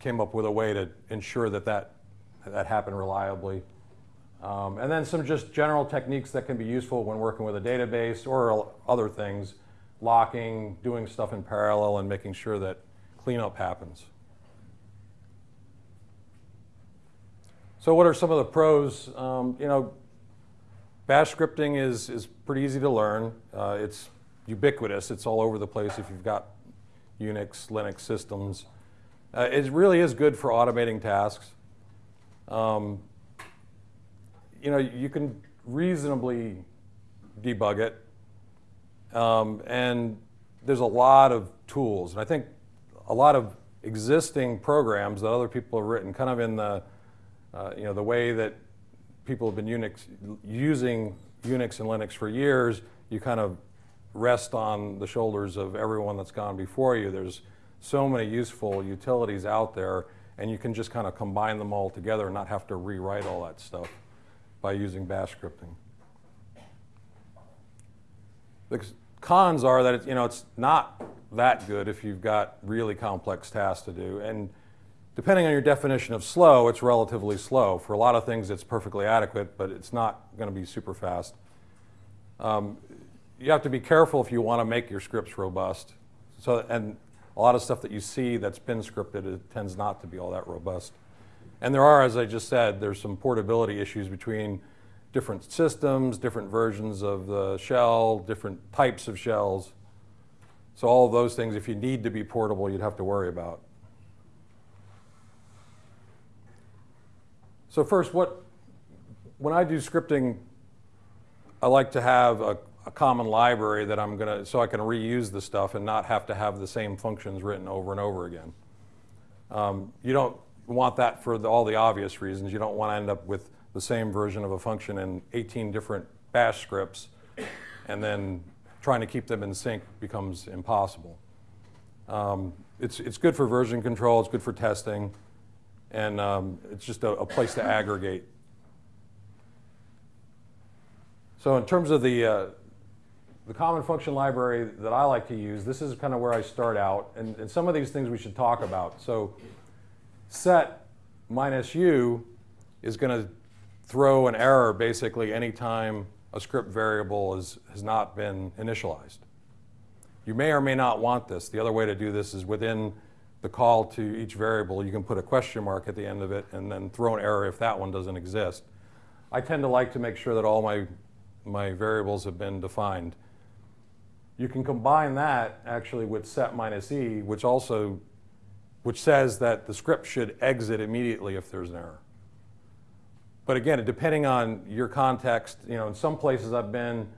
came up with a way to ensure that that, that happened reliably. Um, and then some just general techniques that can be useful when working with a database or other things, locking, doing stuff in parallel, and making sure that cleanup happens. So what are some of the pros? Um, you know, Bash scripting is, is pretty easy to learn. Uh, it's ubiquitous. It's all over the place if you've got Unix, Linux systems. Uh, it really is good for automating tasks. Um, you know, you can reasonably debug it. Um, and there's a lot of tools. And I think a lot of existing programs that other people have written, kind of in the, uh, you know, the way that people have been Unix, using Unix and Linux for years, you kind of rest on the shoulders of everyone that's gone before you. There's so many useful utilities out there, and you can just kind of combine them all together and not have to rewrite all that stuff by using bash scripting. The cons are that it's, you know, it's not that good if you've got really complex tasks to do. And depending on your definition of slow, it's relatively slow. For a lot of things, it's perfectly adequate, but it's not going to be super fast. Um, you have to be careful if you want to make your scripts robust. So, and a lot of stuff that you see that's been scripted, it tends not to be all that robust. And there are, as I just said, there's some portability issues between different systems, different versions of the shell, different types of shells. So all of those things, if you need to be portable, you'd have to worry about. So first, what, when I do scripting, I like to have a, a common library that I'm gonna, so I can reuse the stuff and not have to have the same functions written over and over again. Um, you don't want that for the, all the obvious reasons. You don't want to end up with the same version of a function in 18 different bash scripts and then trying to keep them in sync becomes impossible. Um, it's, it's good for version control, it's good for testing, and um, it's just a, a, place to aggregate. So in terms of the, uh, the common function library that I like to use, this is kind of where I start out, and, and some of these things we should talk about. So set minus u is going to throw an error basically anytime a script variable is, has not been initialized. You may or may not want this. The other way to do this is within the call to each variable, you can put a question mark at the end of it and then throw an error if that one doesn't exist. I tend to like to make sure that all my, my variables have been defined. You can combine that actually with set minus e, which also which says that the script should exit immediately if there's an error. But again, depending on your context, you know, in some places I've been,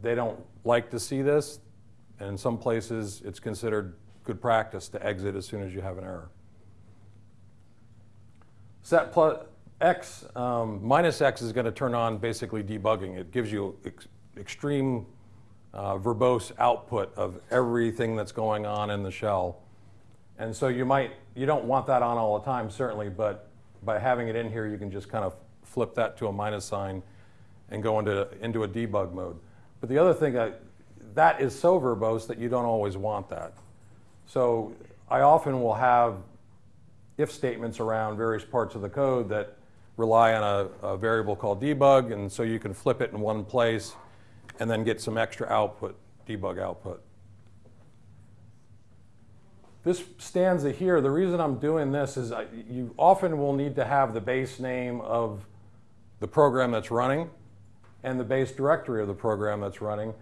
they don't like to see this. And in some places, it's considered good practice to exit as soon as you have an error. Set plus x, um, minus x is going to turn on basically debugging. It gives you ex extreme uh, verbose output of everything that's going on in the shell. And so you might, you don't want that on all the time, certainly, but by having it in here, you can just kind of flip that to a minus sign and go into, into a debug mode. But the other thing, that, that is so verbose that you don't always want that. So I often will have if statements around various parts of the code that rely on a, a, variable called debug, and so you can flip it in one place and then get some extra output, debug output. This stanza here, the reason I'm doing this is I, you often will need to have the base name of the program that's running and the base directory of the program that's running.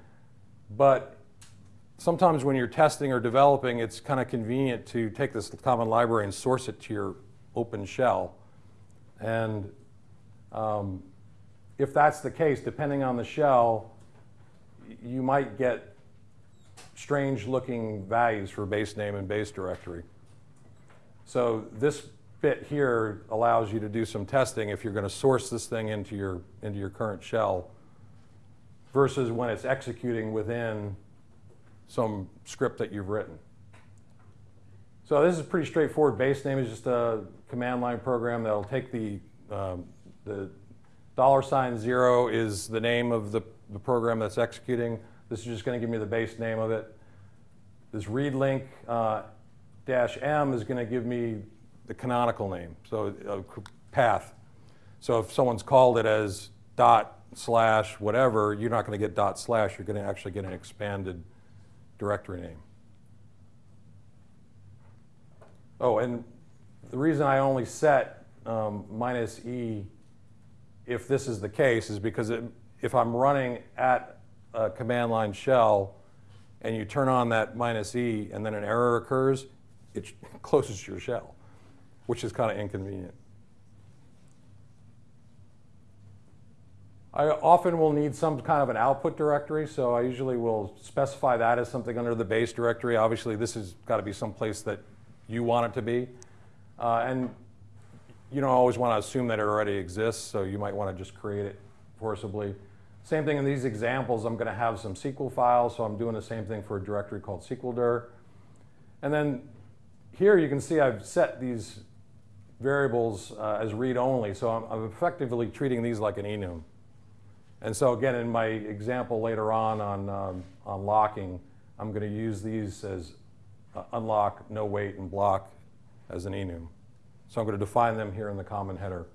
But sometimes when you're testing or developing, it's kind of convenient to take this common library and source it to your open shell. And um, if that's the case, depending on the shell, you might get strange looking values for base name and base directory. So this bit here allows you to do some testing if you're going to source this thing into your, into your current shell versus when it's executing within some script that you've written. So this is pretty straightforward. Base name is just a command line program that'll take the, um, the dollar sign zero is the name of the, the program that's executing. This is just going to give me the base name of it. This readlink uh, dash M is going to give me the canonical name, so uh, path. So if someone's called it as dot slash whatever, you're not going to get dot slash, you're going to actually get an expanded directory name. Oh, and the reason I only set um, minus E if this is the case is because it, if I'm running at a command line shell and you turn on that minus E and then an error occurs, it closes your shell, which is kind of inconvenient. I often will need some kind of an output directory, so I usually will specify that as something under the base directory. Obviously, this has got to be some place that you want it to be. Uh, and you don't always want to assume that it already exists, so you might want to just create it forcibly. Same thing in these examples, I'm going to have some SQL files, so I'm doing the same thing for a directory called SQLDir. And then here you can see I've set these variables uh, as read-only, so I'm, I'm effectively treating these like an enum. And so again, in my example later on on, um, on locking, I'm going to use these as uh, unlock, no wait, and block as an enum. So I'm going to define them here in the common header.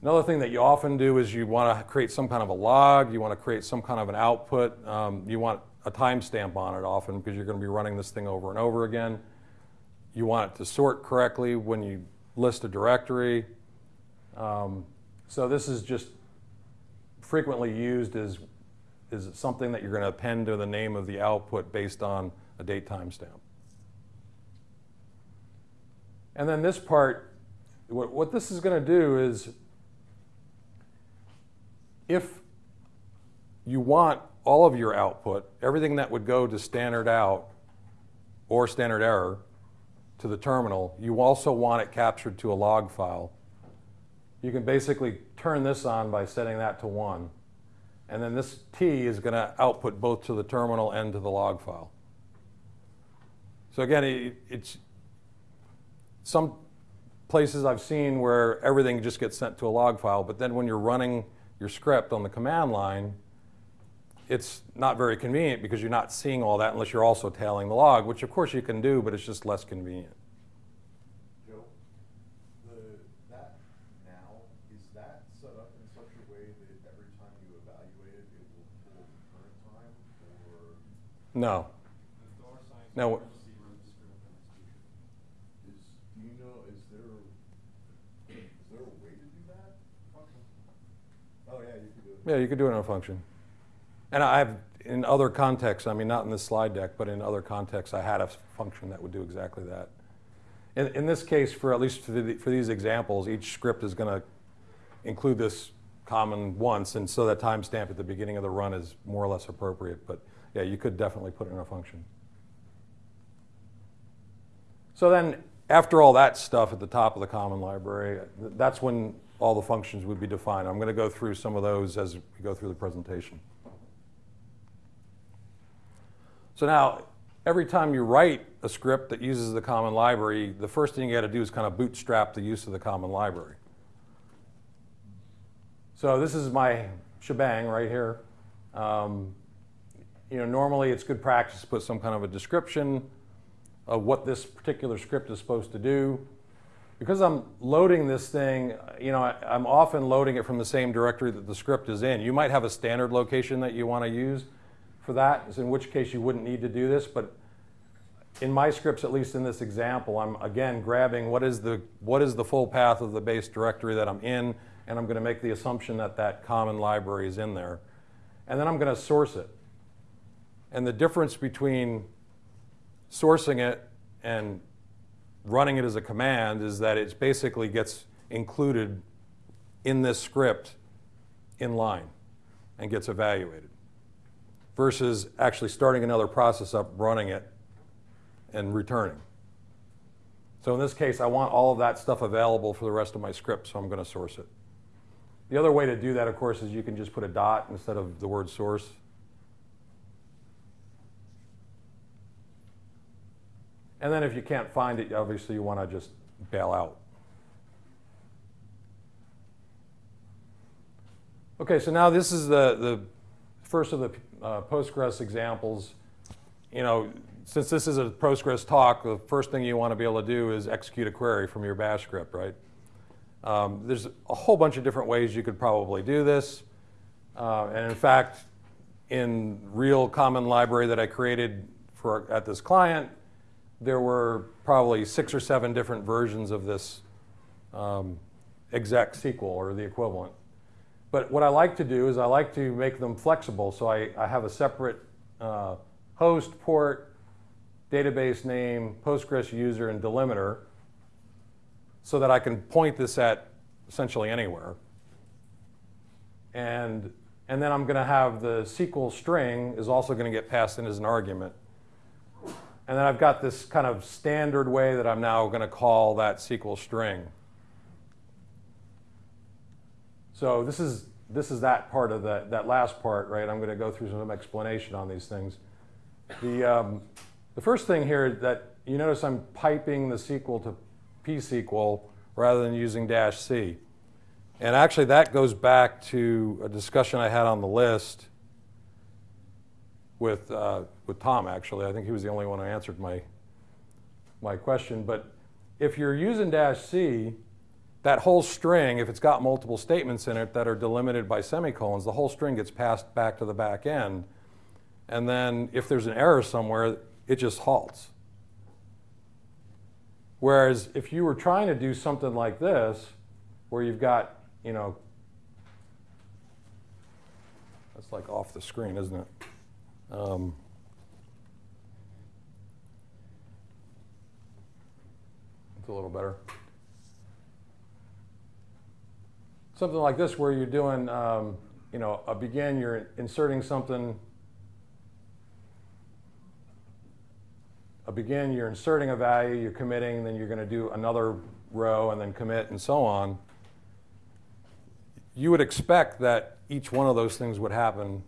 Another thing that you often do is you want to create some kind of a log, you want to create some kind of an output, um, you want a timestamp on it often because you're going to be running this thing over and over again. You want it to sort correctly when you list a directory. Um, so this is just frequently used as, as something that you're going to append to the name of the output based on a date timestamp. And then this part, what, what this is going to do is if you want all of your output, everything that would go to standard out or standard error to the terminal, you also want it captured to a log file. You can basically turn this on by setting that to one. And then this tee is going to output both to the terminal and to the log file. So again, it, it's some places I've seen where everything just gets sent to a log file, but then when you're running your script on the command line, it's not very convenient because you're not seeing all that unless you're also tailing the log, which of course you can do, but it's just less convenient. Joe, the, that now, is that set up in such a way that every time you evaluate it, it will pull the current time, or No. No. is, do you know, is there, is there a way to do that? Oh, yeah, you could do it. In a function. And I've, in other contexts, I mean, not in this slide deck, but in other contexts, I had a function that would do exactly that. In, in this case, for at least for, the, for these examples, each script is going to include this common once, and so that timestamp at the beginning of the run is more or less appropriate. But yeah, you could definitely put it in a function. So then, after all that stuff at the top of the common library, that's when all the functions would be defined. I'm going to go through some of those as we go through the presentation. So now, every time you write a script that uses the common library, the first thing you got to do is kind of bootstrap the use of the common library. So this is my shebang right here. Um, you know, normally it's good practice to put some kind of a description of what this particular script is supposed to do. Because I'm loading this thing, you know, I, I'm often loading it from the same directory that the script is in. You might have a standard location that you want to use for that, in which case you wouldn't need to do this. But in my scripts, at least in this example, I'm again grabbing what is the what is the full path of the base directory that I'm in, and I'm going to make the assumption that that common library is in there, and then I'm going to source it. And the difference between sourcing it and running it as a command is that it basically gets included in this script in line and gets evaluated versus actually starting another process up, running it, and returning. So in this case, I want all of that stuff available for the rest of my script, so I'm going to source it. The other way to do that, of course, is you can just put a dot instead of the word source. And then if you can't find it, obviously you want to just bail out. Okay, so now this is the, the first of the uh, Postgres examples. You know, since this is a Postgres talk, the first thing you want to be able to do is execute a query from your bash script, right? Um, there's a whole bunch of different ways you could probably do this. Uh, and in fact, in real common library that I created for at this client, there were probably six or seven different versions of this um, exec SQL or the equivalent. But what I like to do is I like to make them flexible. So I, I have a separate uh, host, port, database name, Postgres user, and delimiter so that I can point this at essentially anywhere. And, and then I'm going to have the SQL string is also going to get passed in as an argument. And then I've got this kind of standard way that I'm now going to call that SQL string. So this is, this is that part of the, that last part, right? I'm going to go through some explanation on these things. The, um, the first thing here that you notice I'm piping the SQL to pSQL rather than using dash C. And actually that goes back to a discussion I had on the list with, uh, with Tom, actually. I think he was the only one who answered my, my question. But if you're using dash C, that whole string, if it's got multiple statements in it that are delimited by semicolons, the whole string gets passed back to the back end. And then if there's an error somewhere, it just halts. Whereas if you were trying to do something like this, where you've got, you know, that's like off the screen, isn't it? Um, it's a little better. Something like this where you're doing, um, you know, a begin, you're inserting something a begin, you're inserting a value, you're committing, then you're going to do another row and then commit and so on. You would expect that each one of those things would happen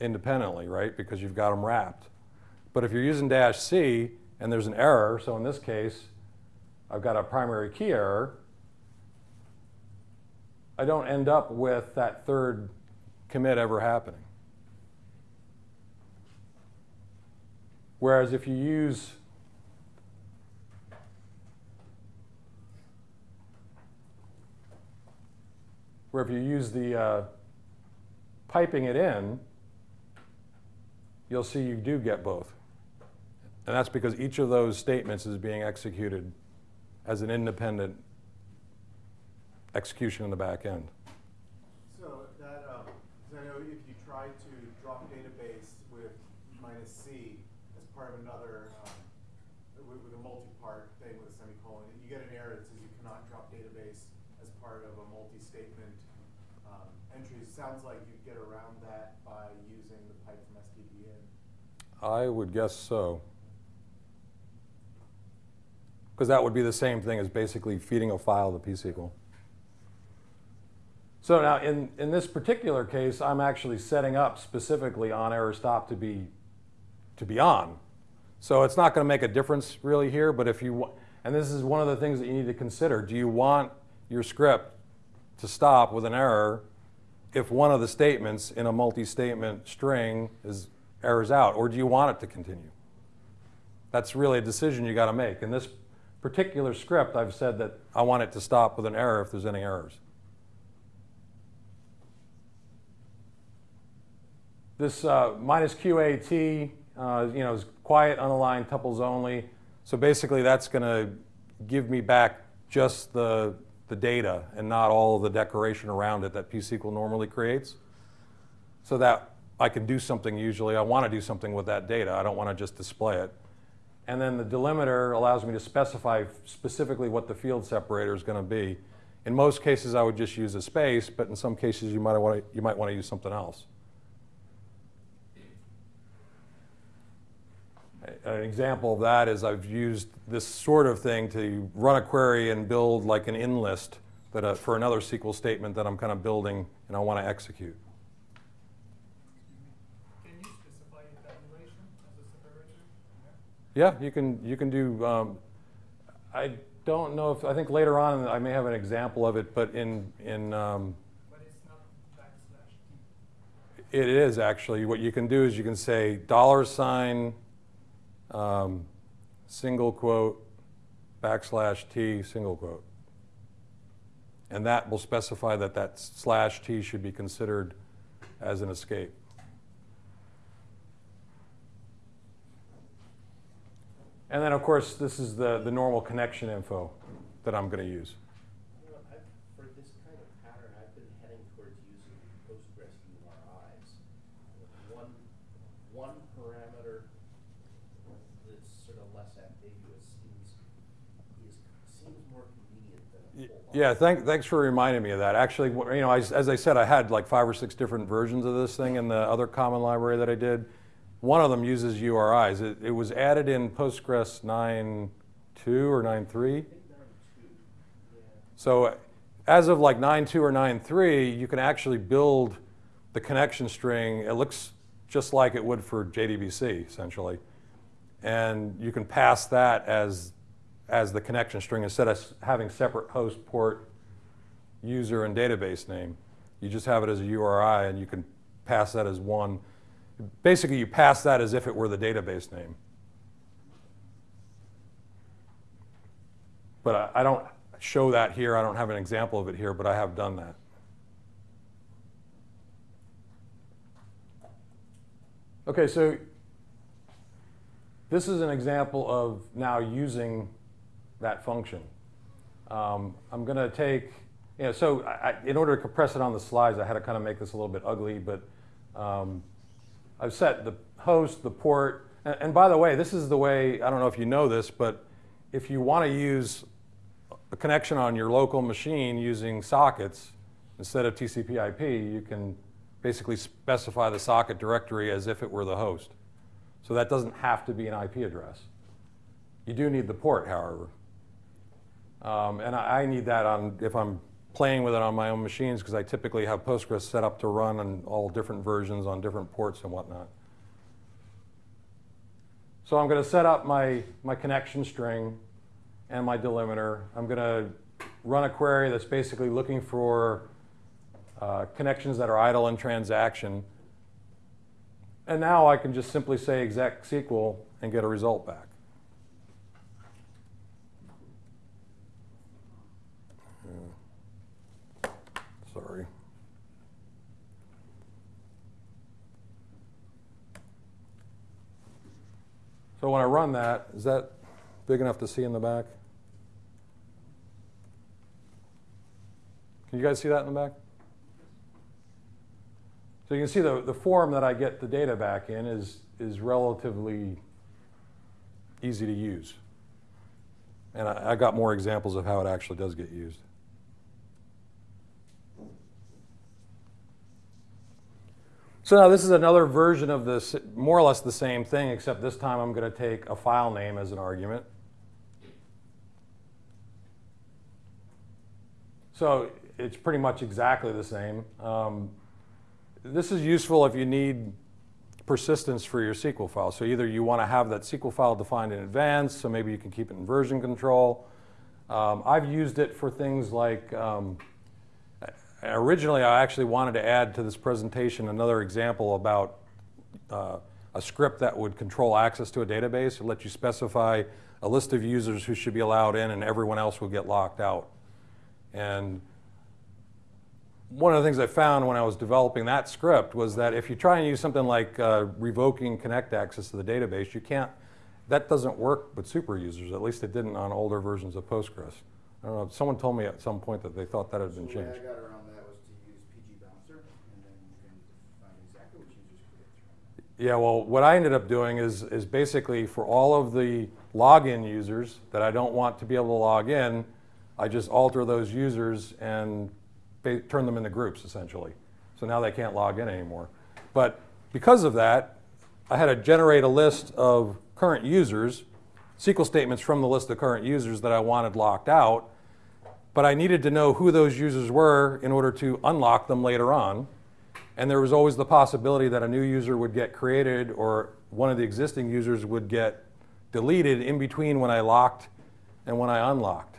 independently, right? Because you've got them wrapped. But if you're using dash C and there's an error, so in this case, I've got a primary key error, I don't end up with that third commit ever happening. Whereas if you use where if you use the uh, piping it in, you'll see you do get both. And that's because each of those statements is being executed as an independent execution in the back end. So that, um, 'cause I know if you try to drop database with minus C as part of another, um, with, with a multi-part thing with a semicolon, you get an error that says you cannot drop database as part of a multi-statement um, entry. Sounds like you'd get around that by using the pipe from stdin. I would guess so. Because that would be the same thing as basically feeding a file to pSQL. So now in, in this particular case, I'm actually setting up specifically on error stop to be, to be on. So it's not going to make a difference really here, but if you, and this is one of the things that you need to consider. Do you want your script to stop with an error if one of the statements in a multi-statement string is errors out, or do you want it to continue? That's really a decision you got to make. In this particular script, I've said that I want it to stop with an error if there's any errors. This uh, minus QAT, uh, you know, is quiet, unaligned, tuples only. So basically, that's going to give me back just the, the data and not all of the decoration around it that pSQL normally creates. So that I can do something usually. I want to do something with that data. I don't want to just display it. And then the delimiter allows me to specify specifically what the field separator is going to be. In most cases, I would just use a space, but in some cases, you might want to, you might want to use something else. An example of that is I've used this sort of thing to run a query and build like an in list that uh, for another SQL statement that I'm kind of building and I want to execute. Can you specify tabulation as a separator? Yeah, you can you can do. Um, I don't know if I think later on I may have an example of it, but in in um, But it's not backslash T. it is actually what you can do is you can say dollar sign um, single quote, backslash T, single quote. And that will specify that that slash T should be considered as an escape. And then, of course, this is the, the normal connection info that I'm going to use. You know, I've, for this kind of pattern, I've been heading towards using Postgres URIs. One, one parameter that's sort of less ambiguous seems, is, seems more convenient than a whole lot. Yeah, thank, thanks for reminding me of that. Actually, you know, I, as I said, I had like five or six different versions of this thing in the other common library that I did. One of them uses URIs. It, it was added in Postgres 9.2 or 9.3. I think nine two, yeah. So as of like 9.2 or 9.3, you can actually build the connection string. It looks just like it would for JDBC, essentially. And you can pass that as, as the connection string instead of having separate host, port, user, and database name. You just have it as a URI and you can pass that as one. Basically, you pass that as if it were the database name. But I, I don't show that here. I don't have an example of it here, but I have done that. Okay, so this is an example of now using that function. Um, I'm going to take, you know, so I, in order to compress it on the slides, I had to kind of make this a little bit ugly, but um, I've set the host, the port, and, and by the way, this is the way, I don't know if you know this, but if you want to use a connection on your local machine using sockets instead of TCP IP, you can basically specify the socket directory as if it were the host. So that doesn't have to be an IP address. You do need the port, however. Um, and I, I need that on if I'm playing with it on my own machines because I typically have Postgres set up to run on all different versions on different ports and whatnot. So I'm going to set up my, my connection string and my delimiter. I'm going to run a query that's basically looking for uh, connections that are idle in transaction. And now I can just simply say exec SQL and get a result back. Yeah. Sorry. So when I run that, is that big enough to see in the back? Can you guys see that in the back? So you can see the, the form that I get the data back in is, is relatively easy to use. And I, I got more examples of how it actually does get used. So now this is another version of this, more or less the same thing, except this time I'm going to take a file name as an argument. So it's pretty much exactly the same. Um, this is useful if you need persistence for your SQL file. So either you want to have that SQL file defined in advance, so maybe you can keep it in version control. Um, I've used it for things like, um, originally I actually wanted to add to this presentation another example about uh, a script that would control access to a database. It let you specify a list of users who should be allowed in and everyone else would get locked out. And one of the things I found when I was developing that script was that if you try and use something like uh, revoking connect access to the database, you can't, that doesn't work with super users. At least it didn't on older versions of Postgres. I don't know, someone told me at some point that they thought that had been So the way changed. I got around that was to use PgBouncer, and then you can find exactly which users could get through. Yeah, well, what I ended up doing is, is basically for all of the login users that I don't want to be able to log in, I just alter those users and turn them into groups essentially. So now they can't log in anymore. But because of that, I had to generate a list of current users, SQL statements from the list of current users that I wanted locked out, but I needed to know who those users were in order to unlock them later on. And there was always the possibility that a new user would get created or one of the existing users would get deleted in between when I locked and when I unlocked.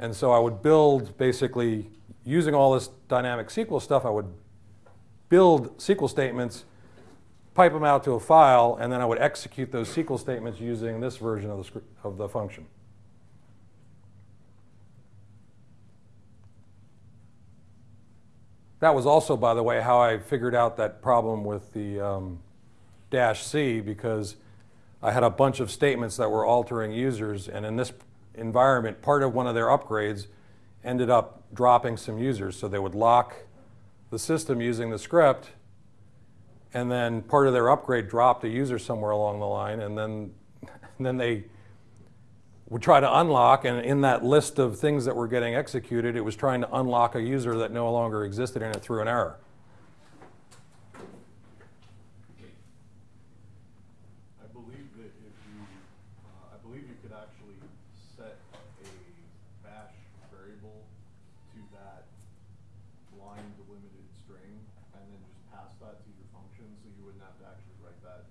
And so I would build basically using all this dynamic SQL stuff, I would build SQL statements pipe them out to a file, and then I would execute those SQL statements using this version of the, script, of the function. That was also, by the way, how I figured out that problem with the um, dash C because I had a bunch of statements that were altering users, and in this environment, part of one of their upgrades ended up dropping some users. So they would lock the system using the script, and then part of their upgrade dropped a user somewhere along the line, and then, and then they would try to unlock, and in that list of things that were getting executed, it was trying to unlock a user that no longer existed, and it threw an error. I believe that if you, uh, I believe you could actually set a bash variable to that line delimited string and then just pass that to your function, so you wouldn't have to actually write that,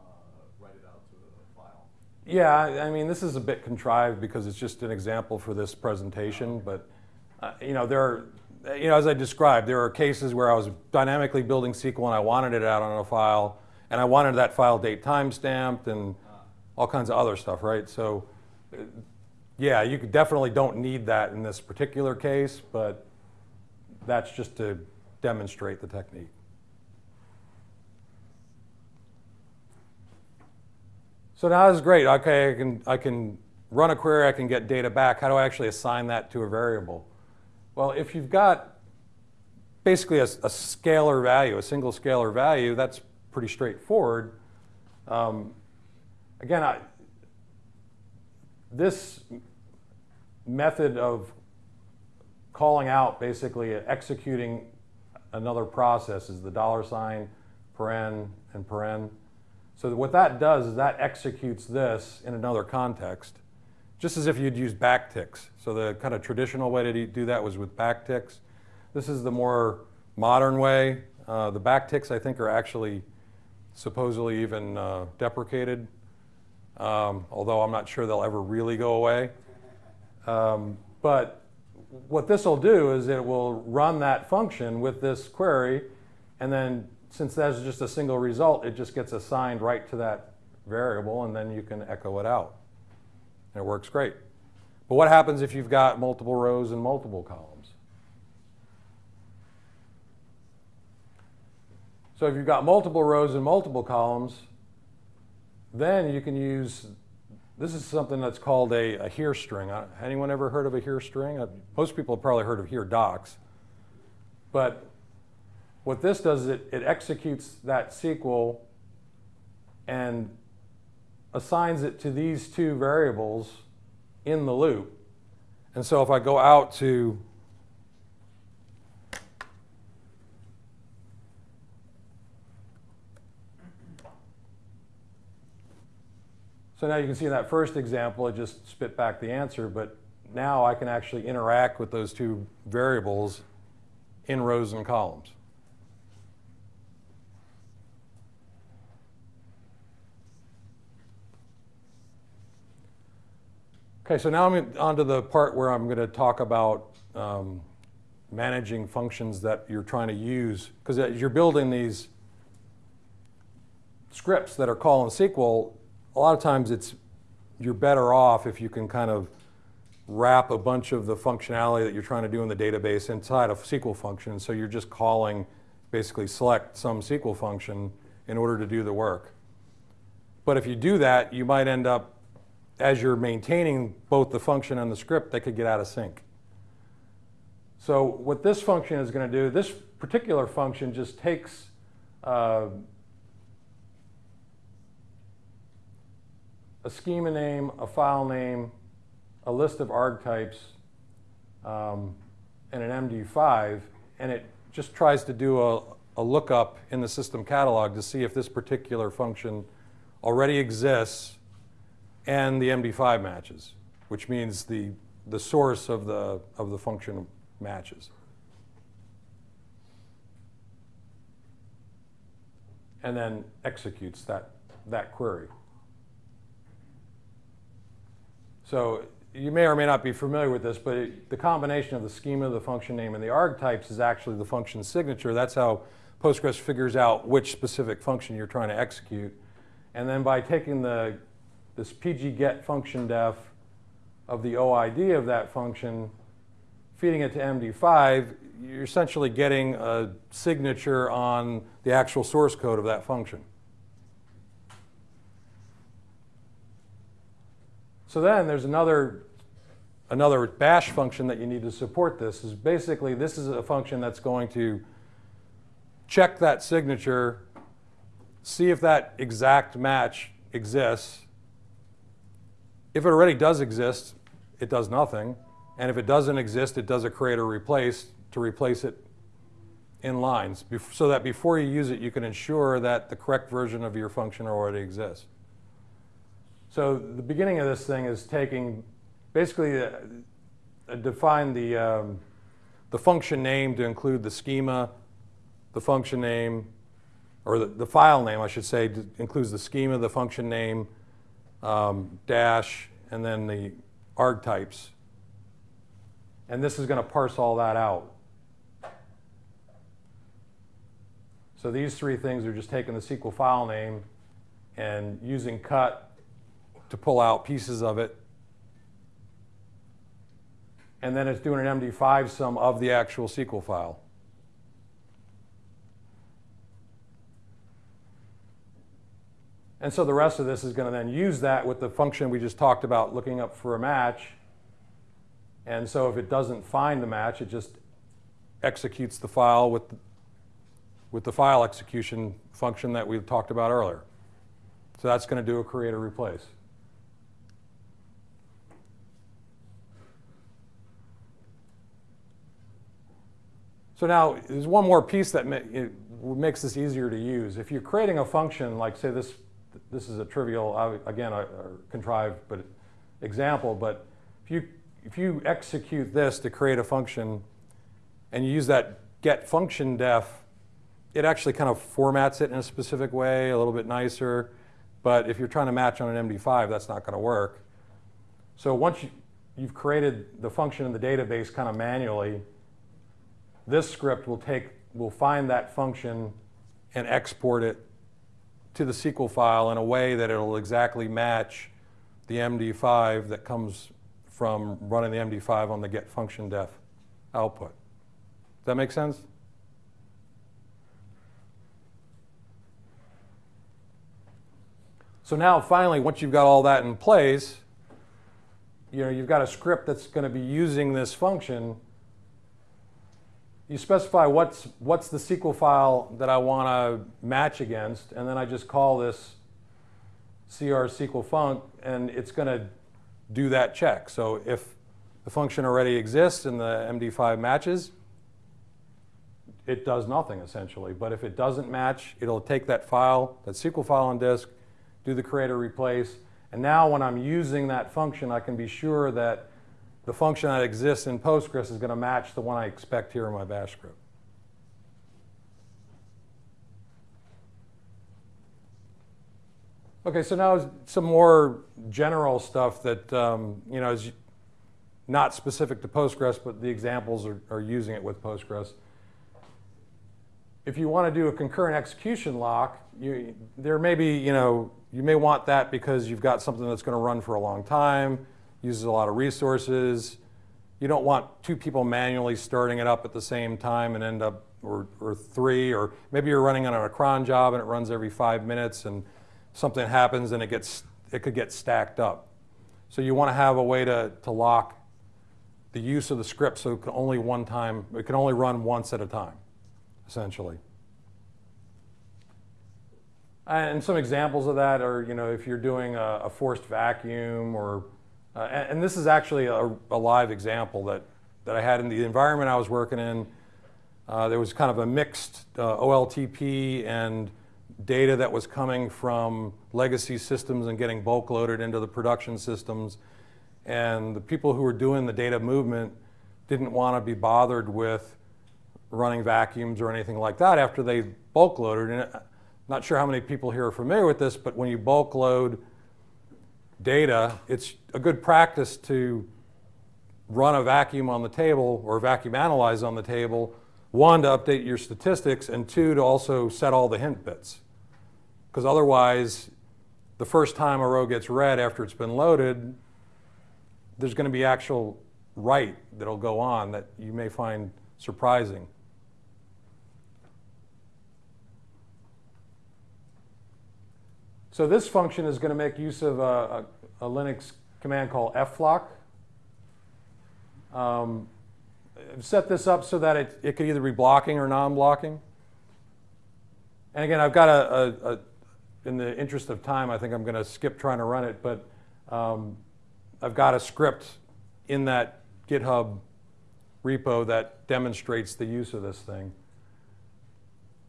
uh, write it out to a file. Yeah, I mean, this is a bit contrived because it's just an example for this presentation, but, uh, you know, there are, you know, as I described, there are cases where I was dynamically building SQL and I wanted it out on a file, and I wanted that file date time stamped and all kinds of other stuff, right? So, uh, yeah, you definitely don't need that in this particular case, but that's just to demonstrate the technique. So now is great. Okay, I can, I can run a query, I can get data back. How do I actually assign that to a variable? Well, if you've got basically a, a scalar value, a single scalar value, that's pretty straightforward. Um, again, I, this method of calling out, basically executing another process is the dollar sign, paren, and paren. So what that does is that executes this in another context, just as if you'd use backticks. So the kind of traditional way to do that was with backticks. This is the more modern way. Uh, the backticks, I think, are actually supposedly even uh, deprecated, um, although I'm not sure they'll ever really go away. Um, but what this will do is it will run that function with this query, and then since that's just a single result, it just gets assigned right to that variable, and then you can echo it out. And it works great. But what happens if you've got multiple rows and multiple columns? So if you've got multiple rows and multiple columns, then you can use, this is something that's called a, a here string. Uh, Anyone ever heard of a here string? Uh, most people have probably heard of here docs. But what this does is it, it executes that SQL and assigns it to these two variables in the loop. And so if I go out to So now you can see in that first example, it just spit back the answer, but now I can actually interact with those two variables in rows and columns. Okay, so now I'm on to the part where I'm going to talk about um, managing functions that you're trying to use. Because as you're building these scripts that are calling SQL, a lot of times it's you're better off if you can kind of wrap a bunch of the functionality that you're trying to do in the database inside a SQL function. So you're just calling, basically select some SQL function in order to do the work. But if you do that, you might end up, as you're maintaining both the function and the script, they could get out of sync. So what this function is going to do, this particular function just takes uh, a schema name, a file name, a list of arg types, um, and an MD5, and it just tries to do a, a lookup in the system catalog to see if this particular function already exists and the MD5 matches, which means the, the source of the, of the function matches. And then executes that, that query. So you may or may not be familiar with this, but it, the combination of the schema, the function name, and the arg types is actually the function signature. That's how Postgres figures out which specific function you're trying to execute. And then by taking the, this pg_get_functiondef of the OID of that function, feeding it to MD5, you're essentially getting a signature on the actual source code of that function. So then there's another, another bash function that you need to support this. Is basically this is a function that's going to check that signature, see if that exact match exists. If it already does exist, it does nothing. And if it doesn't exist, it does a create or replace to replace it in lines so that before you use it, you can ensure that the correct version of your function already exists. So the beginning of this thing is taking, basically, uh, uh, define the, um, the function name to include the schema, the function name, or the, the file name, I should say, includes the schema, the function name, um, dash, and then the arg types. And this is going to parse all that out. So these three things are just taking the SQL file name and using cut to pull out pieces of it. And then it's doing an MD5 sum of the actual SQL file. And so the rest of this is going to then use that with the function we just talked about looking up for a match. And so if it doesn't find the match, it just executes the file with, with the file execution function that we talked about earlier. So that's going to do a create or replace. So now there's one more piece that makes this easier to use. If you're creating a function, like say this, this is a trivial, again, a, a contrived but example, but if you, if you execute this to create a function and you use that get function def, it actually kind of formats it in a specific way, a little bit nicer. But if you're trying to match on an MD5, that's not going to work. So once you, you've created the function in the database kind of manually, this script will take, will find that function and export it to the SQL file in a way that it'll exactly match the MD5 that comes from running the MD5 on the get function def output. Does that make sense? So now finally, once you've got all that in place, you know, you've got a script that's going to be using this function you specify what's, what's the SQL file that I want to match against, and then I just call this CR SQL func, and it's going to do that check. So if the function already exists and the MD5 matches, it does nothing essentially. But if it doesn't match, it'll take that file, that SQL file on disk, do the create or replace, and now when I'm using that function, I can be sure that the function that exists in Postgres is going to match the one I expect here in my bash script. Okay, so now some more general stuff that um, you know is not specific to Postgres, but the examples are, are using it with Postgres. If you want to do a concurrent execution lock, you, there may be, you know, you may want that because you've got something that's going to run for a long time uses a lot of resources. You don't want two people manually starting it up at the same time and end up, or, or three, or maybe you're running on a cron job and it runs every five minutes and something happens and it gets, it could get stacked up. So you want to have a way to, to lock the use of the script so it can only one time, it can only run once at a time, essentially. And some examples of that are, you know, if you're doing a, a forced vacuum or uh, and, and, this is actually a, a, live example that, that I had in the environment I was working in. Uh, there was kind of a mixed uh, OLTP and data that was coming from legacy systems and getting bulk loaded into the production systems. And the people who were doing the data movement didn't want to be bothered with running vacuums or anything like that after they bulk loaded. And I'm uh, not sure how many people here are familiar with this, but when you bulk load data, it's a good practice to run a vacuum on the table or vacuum analyze on the table one, to update your statistics, and two, to also set all the hint bits. Because otherwise, the first time a row gets read after it's been loaded, there's going to be actual write that'll go on that you may find surprising. So this function is going to make use of a, a, a Linux command called flock. Um, I've set this up so that it, it could either be blocking or non-blocking. And again, I've got a, a, a, in the interest of time, I think I'm going to skip trying to run it, but um, I've got a script in that GitHub repo that demonstrates the use of this thing.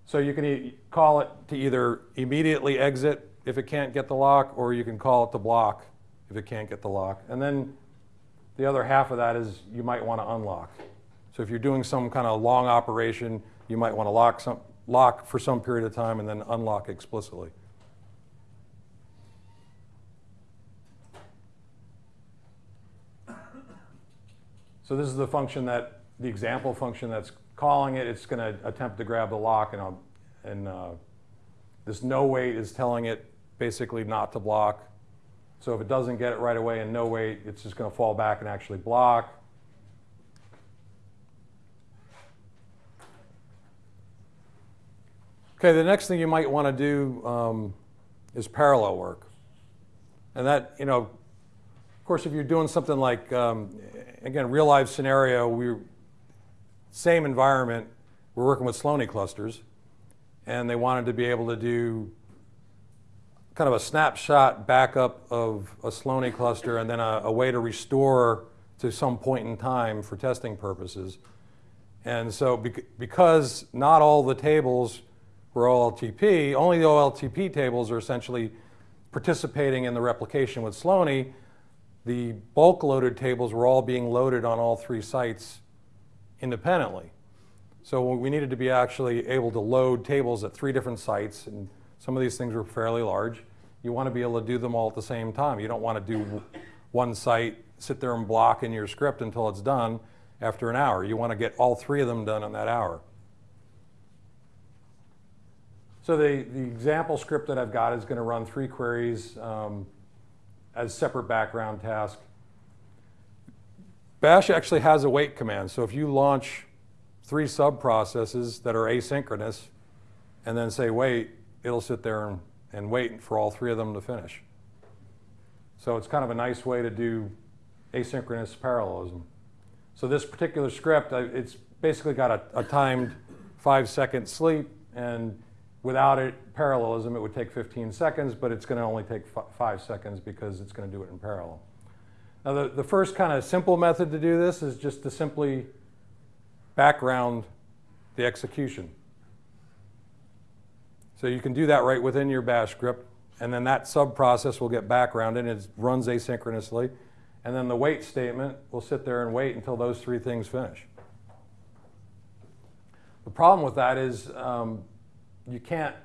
So you can e call it to either immediately exit if it can't get the lock, or you can call it to block if it can't get the lock. And then the other half of that is you might want to unlock. So if you're doing some kind of long operation, you might want to lock, some, lock for some period of time and then unlock explicitly. So this is the function that, the example function that's calling it. It's going to attempt to grab the lock, and, I'll, and uh, this no wait is telling it basically not to block. So if it doesn't get it right away and no wait, it's just going to fall back and actually block. Okay, the next thing you might want to do um, is parallel work. And that, you know, of course, if you're doing something like, um, again, real life scenario, we same environment, we're working with Slony clusters, and they wanted to be able to do kind of a snapshot backup of a Slony cluster and then a, a, way to restore to some point in time for testing purposes. And so bec because not all the tables were OLTP, only the OLTP tables are essentially participating in the replication with Slony, the bulk loaded tables were all being loaded on all three sites independently. So we needed to be actually able to load tables at three different sites, and some of these things were fairly large you want to be able to do them all at the same time. You don't want to do one site, sit there and block in your script until it's done after an hour. You want to get all three of them done in that hour. So the, the example script that I've got is going to run three queries um, as separate background tasks. Bash actually has a wait command. So if you launch three sub-processes that are asynchronous and then say wait, it'll sit there and and wait for all three of them to finish. So it's kind of a nice way to do asynchronous parallelism. So this particular script, it's basically got a, a timed five second sleep and without it, parallelism, it would take 15 seconds, but it's going to only take five seconds because it's going to do it in parallel. Now the, the first kind of simple method to do this is just to simply background the execution. So you can do that right within your bash script, and then that sub-process will get backgrounded and it runs asynchronously. And then the wait statement will sit there and wait until those three things finish. The problem with that is um, you can't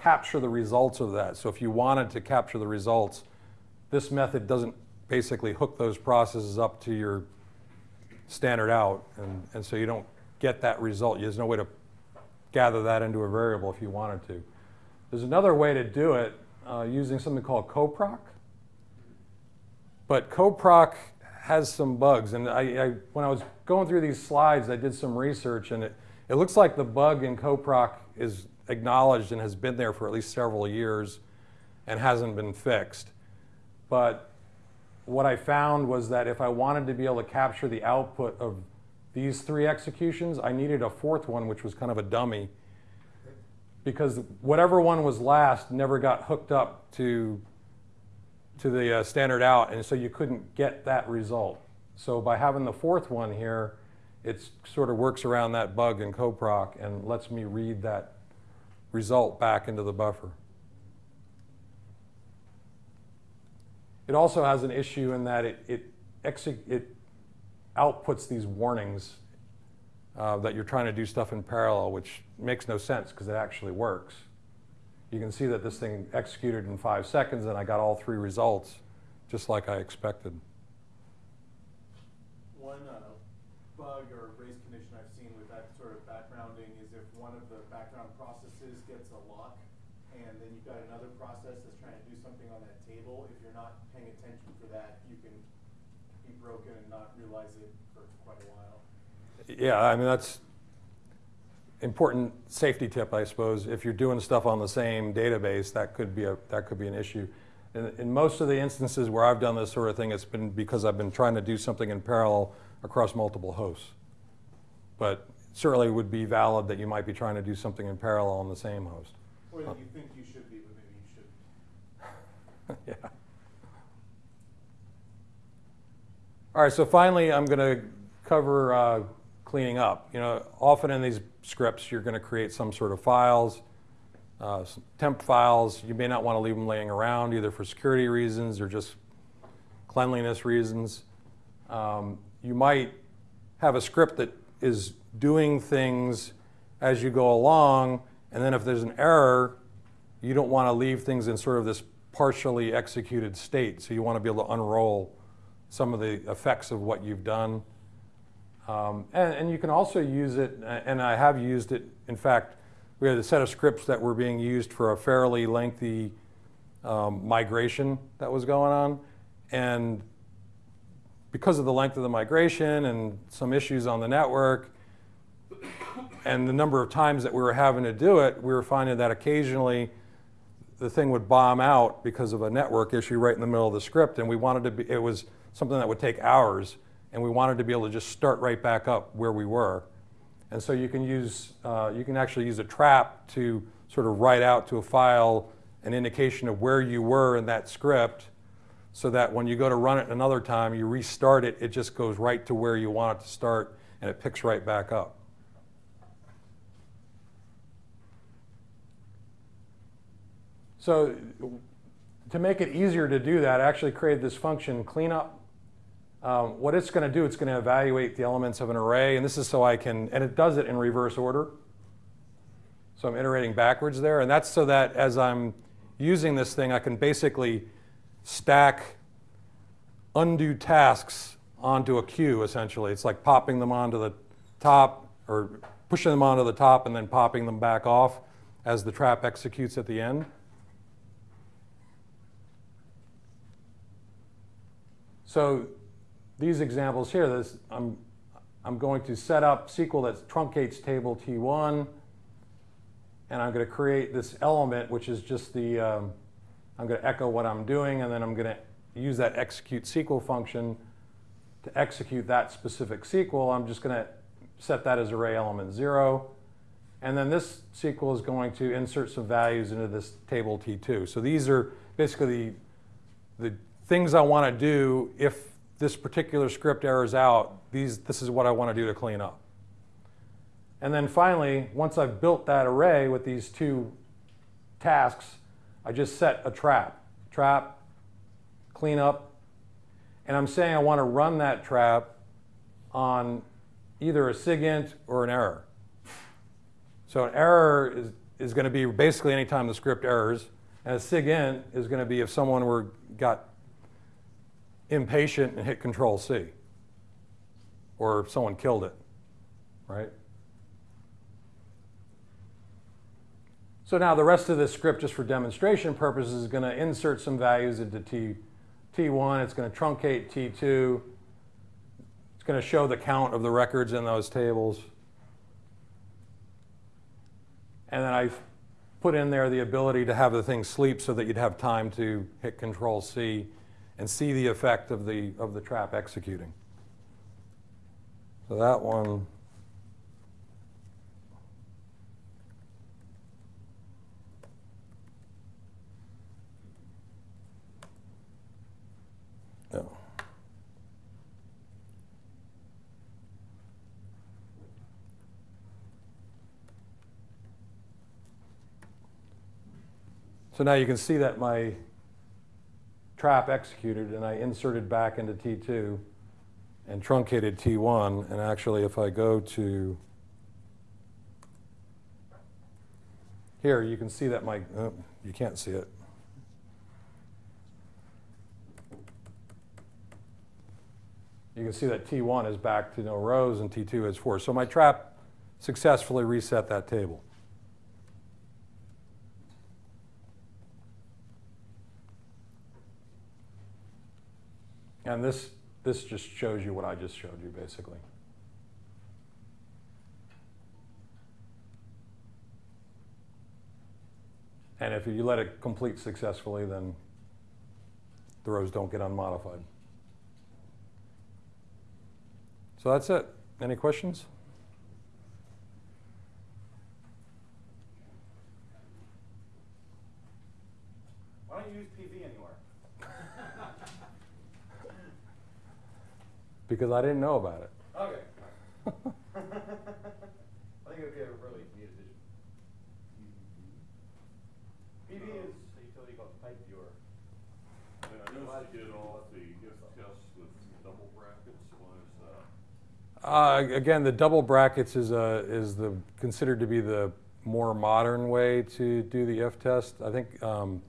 capture the results of that. So if you wanted to capture the results, this method doesn't basically hook those processes up to your standard out, and, and so you don't get that result. There's no way to gather that into a variable if you wanted to. There's another way to do it uh, using something called coproc. But coproc has some bugs. And I, I, when I was going through these slides, I did some research, and it, it looks like the bug in coproc is acknowledged and has been there for at least several years and hasn't been fixed. But what I found was that if I wanted to be able to capture the output of these three executions, I needed a fourth one, which was kind of a dummy, because whatever one was last never got hooked up to, to the uh, standard out, and so you couldn't get that result. So by having the fourth one here, it sort of works around that bug in coproc and lets me read that result back into the buffer. It also has an issue in that it, it, it outputs these warnings uh, that you're trying to do stuff in parallel, which makes no sense because it actually works. You can see that this thing executed in five seconds and I got all three results just like I expected. One uh, bug or race condition I've seen with that sort of backgrounding is if one of the background processes gets a lock, and then you've got another process that's trying to do something on that table, if you're not paying attention for that, you can be broken and not realize it for quite a while. Yeah, I mean, that's important safety tip, I suppose. If you're doing stuff on the same database, that could be a, that could be an issue. In, in most of the instances where I've done this sort of thing, it's been because I've been trying to do something in parallel across multiple hosts. But certainly would be valid that you might be trying to do something in parallel on the same host. Or that you think you should be, but maybe you shouldn't. yeah. All right, so finally, I'm going to cover uh, cleaning up. You know, often in these scripts, you're going to create some sort of files, uh, temp files. You may not want to leave them laying around either for security reasons or just cleanliness reasons. Um, you might have a script that is doing things as you go along, and then if there's an error, you don't want to leave things in sort of this partially executed state. So you want to be able to unroll some of the effects of what you've done. Um, and, and you can also use it, and I have used it. In fact, we had a set of scripts that were being used for a fairly lengthy um, migration that was going on. And because of the length of the migration and some issues on the network, and the number of times that we were having to do it, we were finding that occasionally the thing would bomb out because of a network issue right in the middle of the script. And we wanted to be, it was something that would take hours, and we wanted to be able to just start right back up where we were. And so you can use, uh, you can actually use a trap to sort of write out to a file an indication of where you were in that script so that when you go to run it another time, you restart it, it just goes right to where you want it to start and it picks right back up. So to make it easier to do that, I actually created this function cleanup. Um, what it's going to do, it's going to evaluate the elements of an array, and this is so I can, and it does it in reverse order. So I'm iterating backwards there, and that's so that as I'm using this thing, I can basically stack undo tasks onto a queue, essentially. It's like popping them onto the top, or pushing them onto the top and then popping them back off as the trap executes at the end. So these examples here, this, I'm, I'm going to set up SQL that truncates table T1, and I'm going to create this element, which is just the, um, I'm going to echo what I'm doing, and then I'm going to use that execute SQL function to execute that specific SQL. I'm just going to set that as array element 0. And then this SQL is going to insert some values into this table T2. So these are basically the, the things I want to do if this particular script errors out, these, this is what I want to do to clean up. And then finally, once I've built that array with these two tasks, I just set a trap. Trap, clean up, and I'm saying I want to run that trap on either a SIGINT or an error. So an error is, is going to be basically anytime the script errors, and a SIGINT is going to be if someone were got impatient and hit Control C, or someone killed it, right? So now the rest of this script, just for demonstration purposes, is going to insert some values into T, T1. It's going to truncate T2. It's going to show the count of the records in those tables. And then I've put in there the ability to have the thing sleep so that you'd have time to hit Control C and see the effect of the, of the trap executing. So that one. No. So now you can see that my trap executed and I inserted back into T2 and truncated T1. And actually, if I go to here, you can see that my, oh, you can't see it. You can see that T1 is back to no rows and T2 is four. So my trap successfully reset that table. And this, this just shows you what I just showed you, basically. And if you let it complete successfully, then the rows don't get unmodified. So that's it. Any questions? Why don't you use PV anywhere? Because I didn't know about it. Okay. I think it would be a really neat addition. PV is a utility called pipe viewer. And I noticed you did all the if tests with double brackets, why is that? Uh, again, the double brackets is, a, is the, considered to be the more modern way to do the if test. I think um,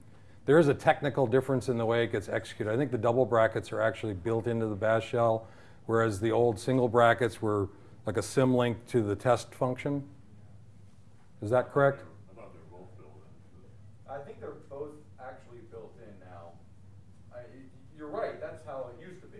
there is a technical difference in the way it gets executed. I think the double brackets are actually built into the bash shell, whereas the old single brackets were like a symlink to the test function. Is that correct? I thought they were both built in. I think they're both actually built in now. I, you're right, that's how it used to be,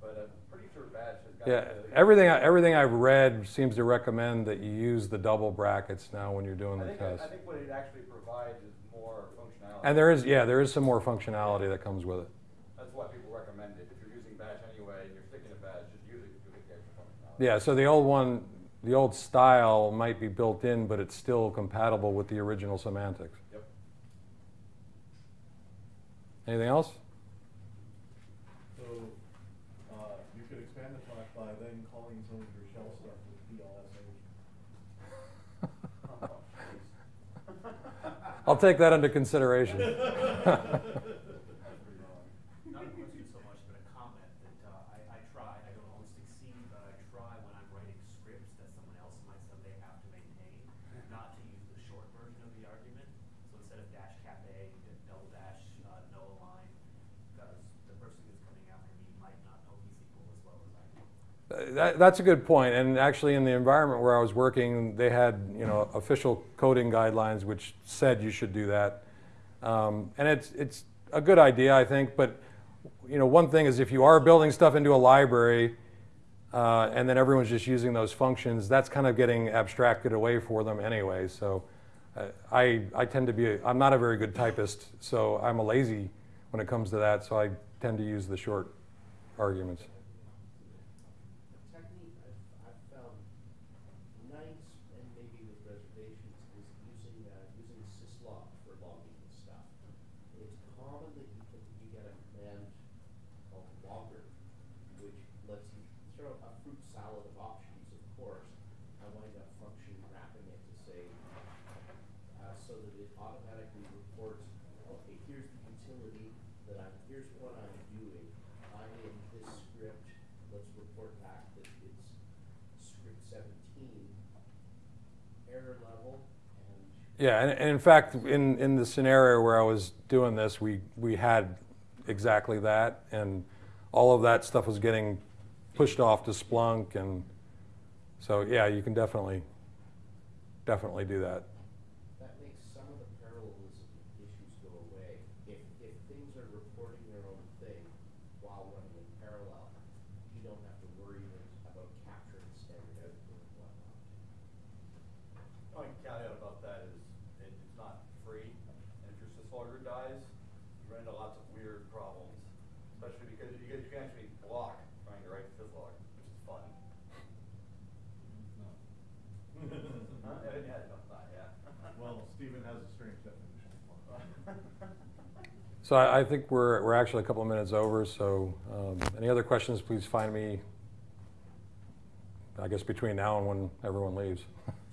but I'm pretty sure Bash has got. Yeah, the- everything, I- everything I've read seems to recommend that you use the double brackets now when you're doing I the think, test. I think what it actually provides is more functionality. And there is, yeah, there is some more functionality that comes with it. That's why people recommend it. If you're using Bash anyway and you're sticking to Bash, just use it, you get the extra functionality. Yeah, so the old one, the old style might be built in, but it's still compatible with the original semantics. Yep. Anything else? So, uh, you could expand the talk by then calling some of your shell stuff with PLSH. I'll take that into consideration. Not a question so much, but a comment that uh, I, I try, I don't always succeed, but I try when I'm writing scripts that someone else might someday have to maintain, not to use the short version of the argument. So instead of dash cap A, double dash, uh, no line, because the person who's coming after me might not know psql as well as I do. That, that's a good point. And actually, in the environment where I was working, they had you know official coding guidelines which said you should do that. Um, and it's it's a good idea, I think. But you know, one thing is if you are building stuff into a library, uh, and then everyone's just using those functions, that's kind of getting abstracted away for them anyway. So uh, I I tend to be a, I'm not a very good typist, so I'm a lazy when it comes to that. So I tend to use the short arguments. The technique I've, I've found nice and maybe with reservations is using, uh, using syslog for logging and stuff. It's common that you can, you get a command called logger, which lets you throw a fruit salad of options, of course. I wind up function wrapping it to say, uh, so that it automatically reports, okay, here's the utility that I'm, here's what I'm doing. I'm in this script, let's report back that it's script seventeen, error level, and Yeah, and, and in fact, in, in the scenario where I was doing this, we, we had exactly that, and all of that stuff was getting pushed off to Splunk, and so yeah, you can definitely, definitely do that makes some of the parallelism issues go away. If, if things are reporting their own thing while running in parallel, you don't have to worry about capturing standard output and whatnot. Only caveat about that is it, it's not free, and if your syslogger dies, you run into lots of weird problems, especially because you, can- you can actually block trying to write syslog, which is fun. Huh? Yeah, yeah, no, not, yeah. Well, Stephen has a strange definition of fun. So I, I think we're, we're actually a couple of minutes over, so um, any other questions, please find me, I guess, between now and when everyone leaves.